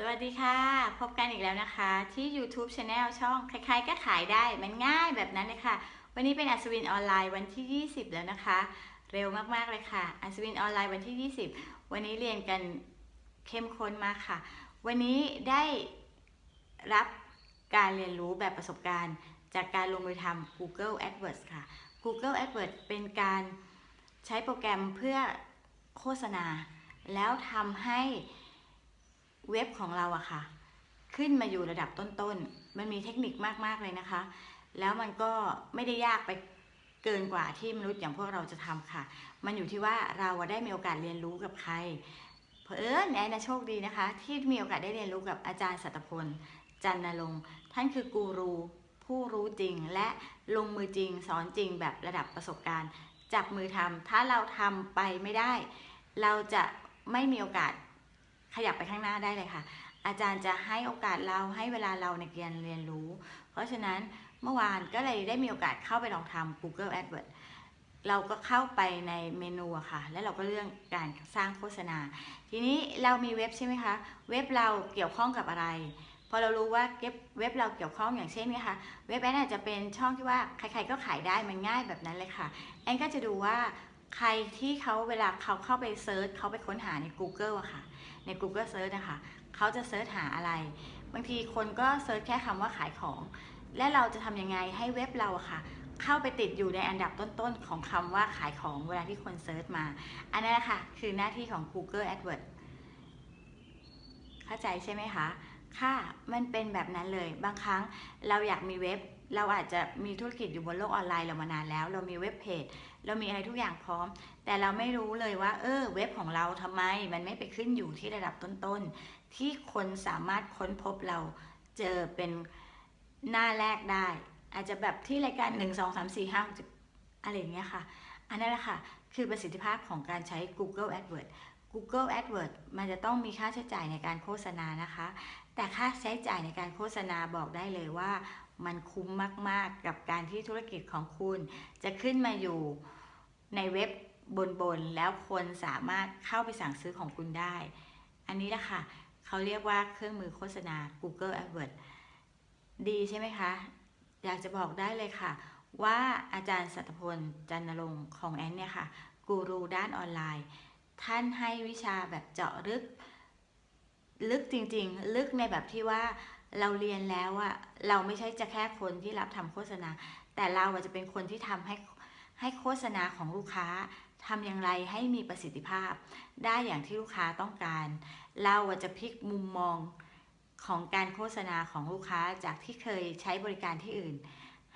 สวัสดีค่ะ พบกันอีกแล้วนะคะที่ YouTube Channel ช่องใครๆก็ขายได้มันง่ายแบบนั้นเลยค่ะ วันนี้เป็นอัศวินออนไลน์วันที่ 20 แล้วนะคะ เร็วมากๆเลยค่ะ อัศวินออนไลน์วันที่ 20 วันนี้เรียนกันเข้มข้นมากค่ะ วันนี้ได้รับการเรียนรู้แบบประสบการณ์ จากการลงมือทำ Google AdWords ค่ะ Google AdWords เป็นการใช้โปรแกรมเพื่อโฆษณา แล้วทำให้ เว็บของเราอะค่ะ ขึ้นมาอยู่ระดับต้นๆ มันมีเทคนิคมากๆเลยนะคะ แล้วมันก็ไม่ได้ยากไปเกินกว่าที่มนุษย์อย่างพวกเราจะทำค่ะ มันอยู่ที่ว่าเราได้มีโอกาสเรียนรู้กับใคร เพอเอิญแอนนะโชคดีนะคะ ที่มีโอกาสได้เรียนรู้กับอาจารย์สัตพล จันนรงค์ท่านคือกูรูผู้รู้จริงและลงมือจริงสอนจริงแบบระดับประสบการณ์ จับมือทำถ้าเราทำไปไม่ได้ เราจะไม่มีโอกาส ขยับไปข้างหน้าได้เลยค่ะ อาจารย์จะให้โอกาสเราให้เวลาเราในการเรียนรู้ เพราะฉะนั้นเมื่อวานก็เลยได้มีโอกาสเข้าไปลองทำ Google AdWords เราก็เข้าไปในเมนูค่ะ แล้วเราก็เลือกการสร้างโฆษณา ทีนี้เรามีเว็บใช่ไหมคะ เว็บเราเกี่ยวข้องกับอะไร พอเรารู้ว่าเว็บเว็บเราเกี่ยวข้องอย่างเช่นนะคะ เว็บแอนอาจจะเป็นช่องที่ว่าใครๆก็ขายได้มันง่ายแบบนั้นเลยค่ะ แอนก็จะดูว่า ใครที่เขาเวลาเขาเข้าไป search เขาไปค้นหาใน Google อะค่ะ ใน Google Search นะคะเขาจะ search หาอะไร บางทีคนก็ search แค่คำว่าขายของ และเราจะทำยังไงให้เว็บเราอะค่ะ เข้าไปติดอยู่ในอันดับต้นๆ ของคำว่าขายของเวลาที่คน search มา อันนั้นนะคะคือหน้าที่ของ Google AdWords เข้าใจใช่ไหมคะ ค่ะ มันเป็นแบบนั้นเลย บางครั้งเราอยากมีเว็บ เราอาจจะมีธุรกิจอยู่บนโลกออนไลน์เรามานานแล้ว เรามีเว็บเพจ เรามีอะไรทุกอย่างพร้อม แต่เราไม่รู้เลยว่า เออ เว็บของเราทำไม มันไม่ไปขึ้นอยู่ที่ระดับต้นๆ ที่คนสามารถค้นพบเราเจอเป็นหน้าแรกได้ อาจจะแบบที่รายการ1 2 3 4 5 6อะไรอย่างเงี้ยค่ะ อันนั้นแหละค่ะ คือประสิทธิภาพของการใช้ Google AdWords Google AdWords มันจะต้องมีค่าใช้จ่ายในการโฆษณานะคะ แต่ค่าใช้จ่ายในการโฆษณาบอกได้เลยว่า มันคุ้มมาก ๆ กับการที่ธุรกิจของคุณ จะขึ้นมาอยู่ในเว็บบน ๆ แล้วคนสามารถเข้าไปสั่งซื้อของคุณได้ อันนี้แหละค่ะ เขาเรียกว่าเครื่องมือโฆษณา Google AdWords ดีใช่ไหมคะ อยากจะบอกได้เลยค่ะ ว่าอาจารย์สัตพลจันนรงค์ของแอนเนี่ยค่ะ กูรูด้านออนไลน์ ท่านให้วิชาแบบเจาะลึก ลึกจริง ๆ ลึกในแบบที่ว่า เราเรียนแล้วอะเราไม่ใช่จะแค่คนที่รับทำโฆษณา แต่เราจะเป็นคนที่ทำให้ให้โฆษณาของลูกค้าทำอย่างไรให้มีประสิทธิภาพ ได้อย่างที่ลูกค้าต้องการ เราจะพลิกมุมมองของการโฆษณาของลูกค้าจากที่เคยใช้บริการที่อื่น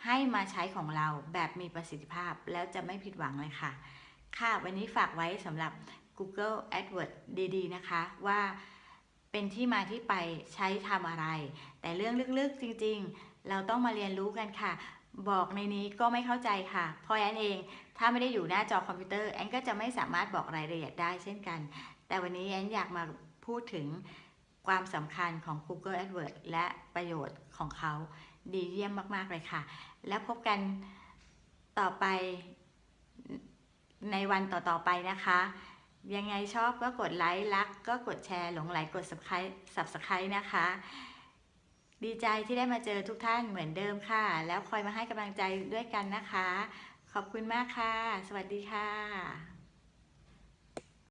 ให้มาใช้ของเราแบบมีประสิทธิภาพแล้วจะไม่ผิดหวังเลยค่ะ ค่ะวันนี้ฝากไว้สำหรับ Google AdWords ดี ๆ นะคะว่า เป็นที่มาที่ไปใช้ทำอะไร แต่เรื่องลึกๆจริงๆ เราต้องมาเรียนรู้กันค่ะ บอกในนี้ก็ไม่เข้าใจค่ะเพราะแอนเอง ถ้าไม่ได้อยู่หน้าจอคอมพิวเตอร์แอนก็จะไม่สามารถบอกรายละเอียดได้เช่นกัน แต่วันนี้แอนอยากมาพูดถึงความสำคัญของ Google AdWords และประโยชน์ของเขาดีเยี่ยมมาก ๆ เลยค่ะ แล้วพบกันต่อไปในวันต่อ ๆ ไปนะคะ ยังไงชอบก็กดไลค์รัก ก็กดแชร์หลงไหลกด subscribe นะคะ ดีใจที่ได้มาเจอทุกท่านเหมือนเดิมค่ะ แล้วคอยมาให้กำลังใจด้วยกันนะคะ ขอบคุณมากค่ะ สวัสดีค่ะ